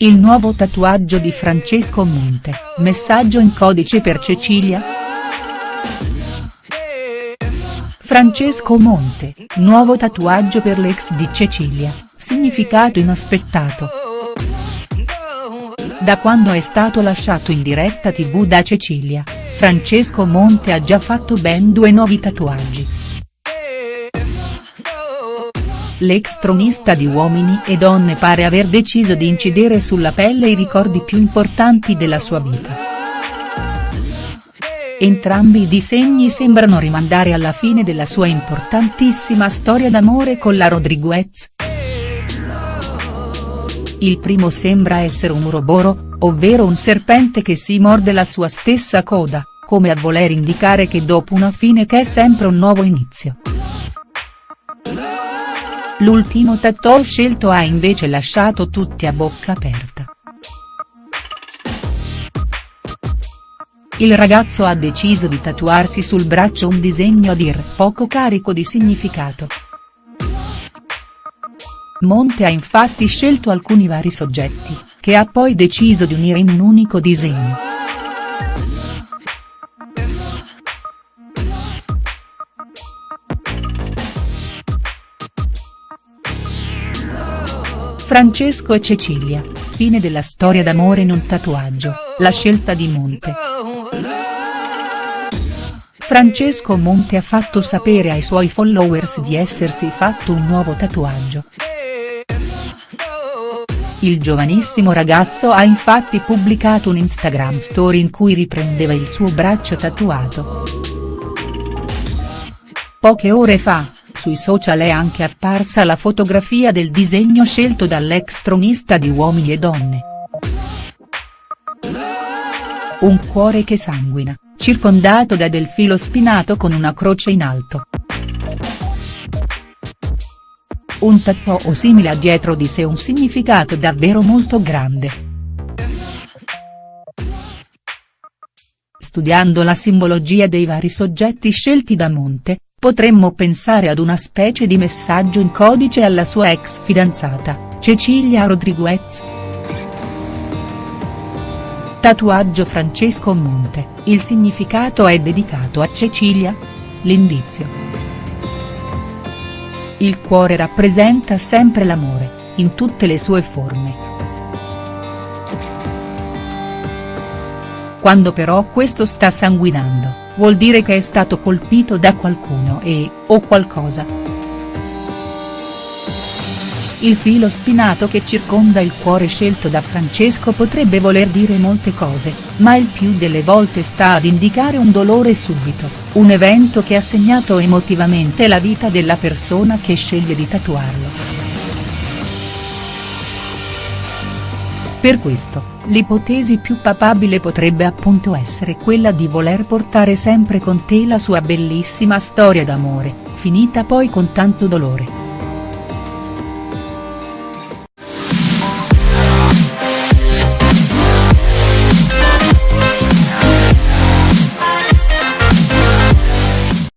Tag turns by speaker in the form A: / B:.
A: Il nuovo tatuaggio di Francesco Monte, messaggio in codice per Cecilia?. Francesco Monte, nuovo tatuaggio per l'ex di Cecilia, significato inaspettato. Da quando è stato lasciato in diretta tv da Cecilia, Francesco Monte ha già fatto ben due nuovi tatuaggi. L'ex tronista di Uomini e Donne pare aver deciso di incidere sulla pelle i ricordi più importanti della sua vita. Entrambi i disegni sembrano rimandare alla fine della sua importantissima storia d'amore con la Rodriguez. Il primo sembra essere un uroboro, ovvero un serpente che si morde la sua stessa coda, come a voler indicare che dopo una fine c'è sempre un nuovo inizio. L'ultimo tattoo scelto ha invece lasciato tutti a bocca aperta. Il ragazzo ha deciso di tatuarsi sul braccio un disegno a dir poco carico di significato. Monte ha infatti scelto alcuni vari soggetti, che ha poi deciso di unire in un unico disegno. Francesco e Cecilia, fine della storia d'amore in un tatuaggio, la scelta di Monte. Francesco Monte ha fatto sapere ai suoi followers di essersi fatto un nuovo tatuaggio. Il giovanissimo ragazzo ha infatti pubblicato un Instagram story in cui riprendeva il suo braccio tatuato. Poche ore fa, sui social è anche apparsa la fotografia del disegno scelto dall'ex tronista di Uomini e Donne. Un cuore che sanguina, circondato da del filo spinato con una croce in alto. Un tattoo simile ha dietro di sé un significato davvero molto grande. Studiando la simbologia dei vari soggetti scelti da Monte, Potremmo pensare ad una specie di messaggio in codice alla sua ex fidanzata, Cecilia Rodriguez. Tatuaggio Francesco Monte, il significato è dedicato a Cecilia? L'indizio. Il cuore rappresenta sempre l'amore, in tutte le sue forme. Quando però questo sta sanguinando vuol dire che è stato colpito da qualcuno e, o qualcosa. Il filo spinato che circonda il cuore scelto da Francesco potrebbe voler dire molte cose, ma il più delle volte sta ad indicare un dolore subito, un evento che ha segnato emotivamente la vita della persona che sceglie di tatuarlo. Per questo, l'ipotesi più papabile potrebbe appunto essere quella di voler portare sempre con te la sua bellissima storia d'amore, finita poi con tanto dolore.